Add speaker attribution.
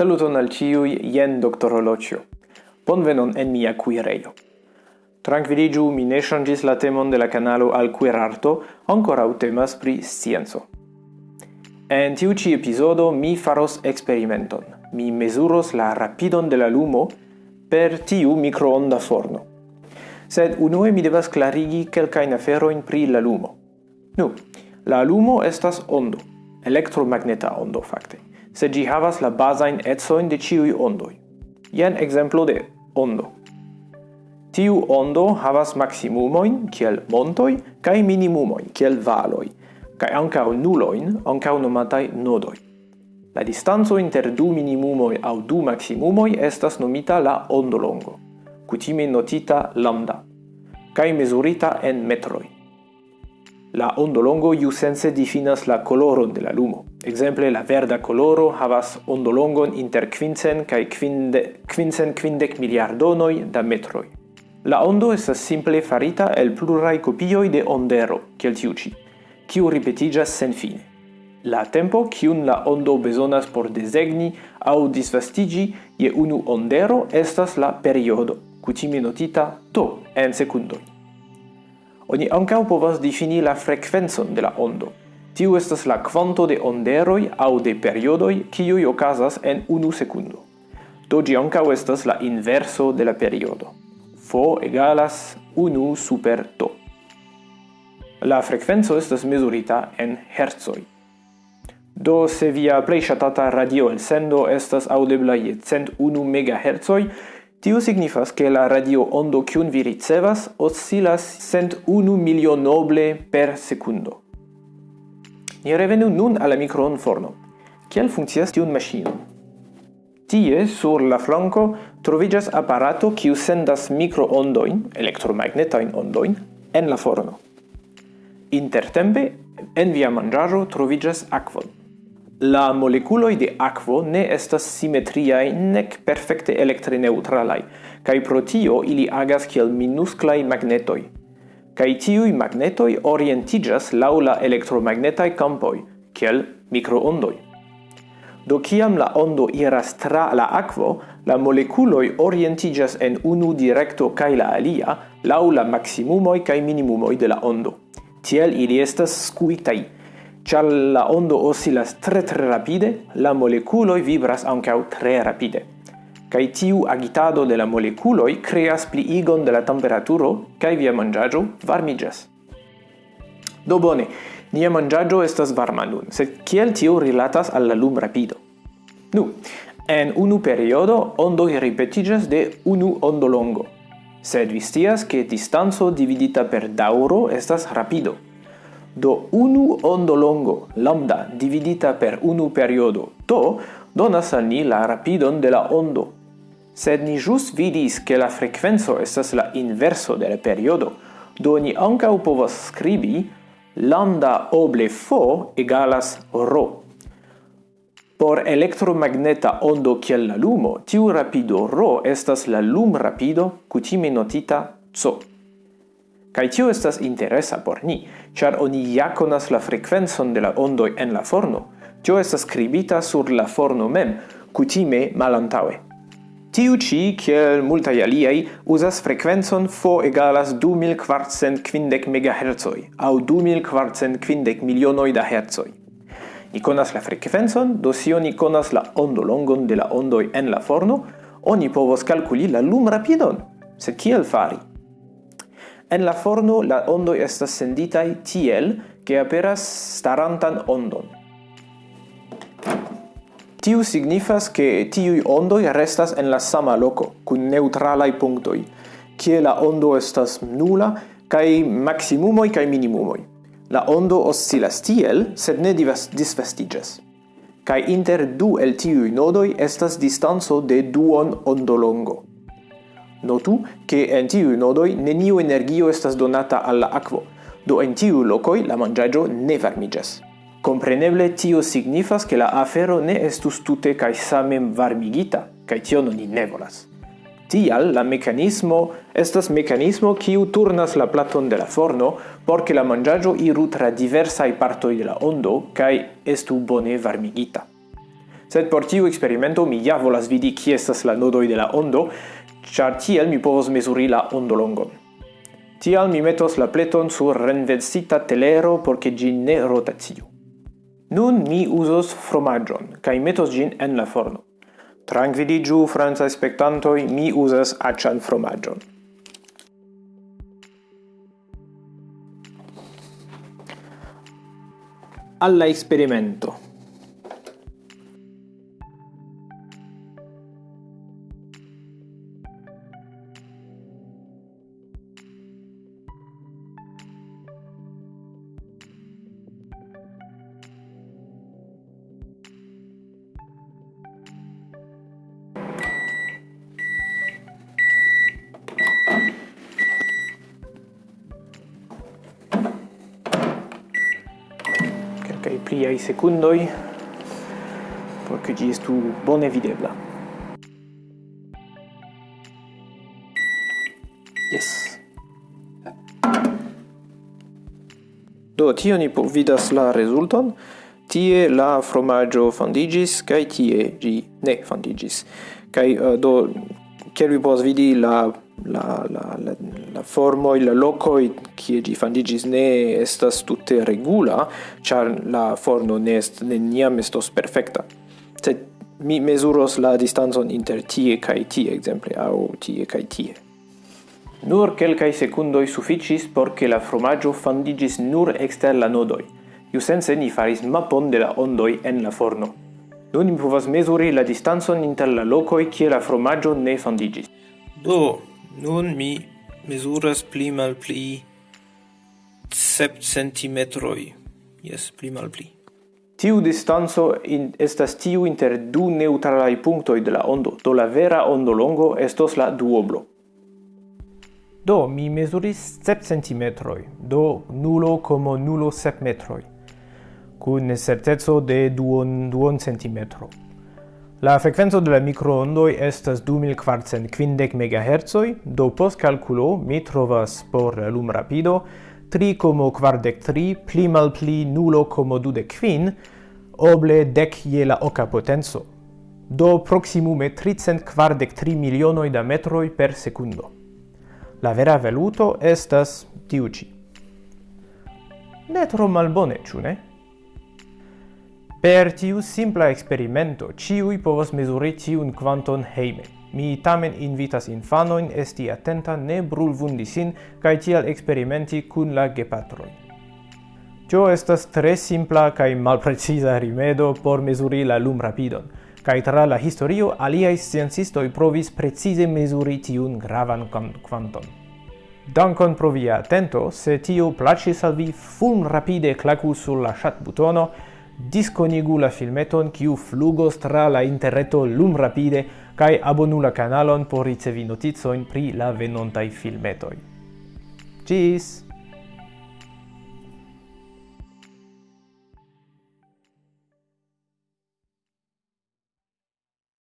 Speaker 1: Saluton al ciui, jen Dr. Olocio. Bonvenon en mia cuireio. Tranquilligiu, mi ne changis la temon de la canalo al cuirarto, ancora temas pri scienzo. En tiu ci episodo mi faros experimenton. Mi mesuros la rapidon de la lumo per tiu microonda forno. Sed unue mi devas clarigi kelkajn aferojn pri la lumo. Nu, la lumo estas ondo, elektromagneta ondo facte se gi havas la bazain etsoin de ciui ondoi. Jen exemplo de ondo. Tiu ondo havas maximumoin, kiel montoi, kaj minimumoin kiel valoi, kaj ankaŭ nuloin, ankaŭ nomatai nodoi. La distanzo inter du minimumoi aŭ du maximumoi estas nomita la ondolongo, kutime notita lambda, kaj mezurita en metroj. La ondolongo iusense difinas la koloron de la lumo. Exemple la verda coloro havas ondolongon inter quincen kaj quinde, quincen quindec miliardonoj da metroj. La ondo estas simple farita el pluraj kopioj de ondero, kiel tiu ĉi, kiu ripetiĝas senfine. La tempo kiun la ondo bezonas por desegni aŭ disvastiĝi je unu ondero estas la periodo, kutime notita t en sekundoj. Oni ankaŭ povas difini la frekvencon de la ondo, Tiu estas la kvanto de onderoj aŭ de periodoj kiuj okazas en unu sekundo. Do ĝi ankaŭ estas la inverso de la periodo. Fo egalas 1 super τ. La frekvenco estas mezurita en hercoj. Do se via plej ŝatata radio elsendo estas aŭdebla je 101 MHz, tio signifas ke la radio ondo kiun vi ricevas oscilas 101 milionoble per sekundo. Ni revenu nun alla microonforno. Kiel funkcias tiun maŝino? Tie, sur la flanco troviĝas aparato kiu sendas mikroondojn, elektromagnetajn ondojn, en la forno. Intertempe, en via manĝaĵo troviĝas akvo. La molekuloj de akvo ne estas simetriaj nek perfekte elektrineutralaj, kaj pro tio ili agas kiel minusklaj magnetoj – kai tiui magnetoi orientigas laula la elektromagnetaj kampoj, kiel microondoi. Do kiam la ondo iras tra la aquo, la moleculoi orientigas en unu directo kaj la alia lau la maksimumoj kaj minimumoj de la ondo. Tiel ili estas scuitai. Ĉar la ondo oscilas tre tre rapide, la moleculoi vibras ancau tre rapide kai tiu agitado de la moleculoi creas pliigon de la temperaturo kai via mangiaggio varmigas. Do bone, nia mangiaggio estas varma nun, sed kiel tio rilatas al la lum rapido? Nu, en unu periodo ondo ripetigas de unu ondo longo, sed vi che distanzo dividita per dauro estas rapido. Do unu ondo longo, lambda, dividita per unu periodo, to, donas al ni la rapidon de la ondo, sed ni jus vidis che la frequenzo estas la inverso de la periodo, do ni ancau povas scribi lambda oble fo egalas rho. Por elektromagneta ondo kiel la lumo, tiu rapido rho estas la lum rapido kutime notita c. Kaj tio estas interesa por ni, ĉar oni ja konas la frekvencon de la ondoj en la forno. Tio estas skribita sur la forno mem, kutime malantaŭe. Tiu ci, kiel multaj aliaj, uzas frekvencon fo egalas 2450 MHz au 2450 milionoj da hercoj. Ni konas la frekvencon, do sio ni konas la ondolongon de la ondoj en la forno, oni povos kalkuli la lum rapidon. Sed kiel fari? En la forno la ondoj estas senditai tiel, che aperas starantan ondon. Tiu signifas che tiui ondoi restas en la sama loco, cun neutralai punctoi, kie la ondo estas nula, cae maximumoi cae minimumoi. La ondo oscilas tiel, sed ne divas disvestigas. Cae inter du el tiui nodoi estas distanzo de duon ondolongo. Notu che en tiui nodoi neniu energio estas donata alla aquo, do en tiu locoi la mangiaggio ne varmigas. Compreneble tio signifas che la afero ne estus tute cae samen varmigita, cae tio non ne volas. Tial la mecanismo estas mecanismo kiu turnas la platon de la forno por la mangiaggio iru tra diversai partoi de la ondo cae estu bone varmigita. Sed por tiu experimento mi ja volas vidi ki estas la nodoi de la ondo, char tiel mi povos mesuri la ondolongon. Tial mi metos la pleton sur renversita telero por che gi ne rotaciu. Nun mi usos fromagion, cae metos gin en la forno. Tranquilligiu, franza spectantoi, mi usas acian fromagion. Alla experimento. pliai secundoi por che gi estu bone videbla. Yes. Do, tio ni vidas la resulton. Tie la fromaggio fondigis, cae tie gi ne fondigis. Cae, uh, do, kiel vi pos vidi la la la la la formoi, la locoi, che gi fandigis ne estas tutte regula, char la forno ne est, neniam estos perfecta. se mi mesuros la distanzon inter tie kai tie, exemple, au tie kai tie. Nur kelkai secundoi sufficis por che la fromaggio fandigis nur exter la nodoi. Iusense ni faris mapon de la ondoi en la forno. Nun mi povas mesuri la distanzon inter la locoi kie la fromaggio ne fandigis. Do, nun mi mesuras pli malpli sep centimetroi. Yes, pli malpli. Tiu distanzo in, estas tiu inter du neutralai punctoi de la ondo, do la vera ondolongo estos la duoblo. Do, mi mesuris sep centimetroi, do nulo como nulo sep metroi, kun certeco de duon, duon centimetro. La frequenzo de la microondoj estas 2450 MHz, do post calculo mi trovas por lumrapido 3,43 pli malpli 0,25 oble dec je la oca potenzo. Do proximume 343 milionoi da metroi per secundo. La vera valuto estas tiuci. Ne tro malbone, ĉu ne? Per tiu simpla experimento, ciui povas mesuri tiun quanton heime. Mi tamen invitas infanoin esti attenta ne brulvundi sin cae tial experimenti kun la gepatroi. Cio estas tre simpla kaj malpreciza rimedo por mesuri la lum rapidon, kaj tra la historio aliai sciencistoi provis precise mesuri tiun gravan quanton. Dankon pro via attento, se tio placis al vi, fulm rapide klaku sur la chat butono, disconigu la filmeton kiu flugos tra la interreto lum rapide kaj abonu la kanalon por ricevi noticojn pri la venontaj filmetoj. Ĝis!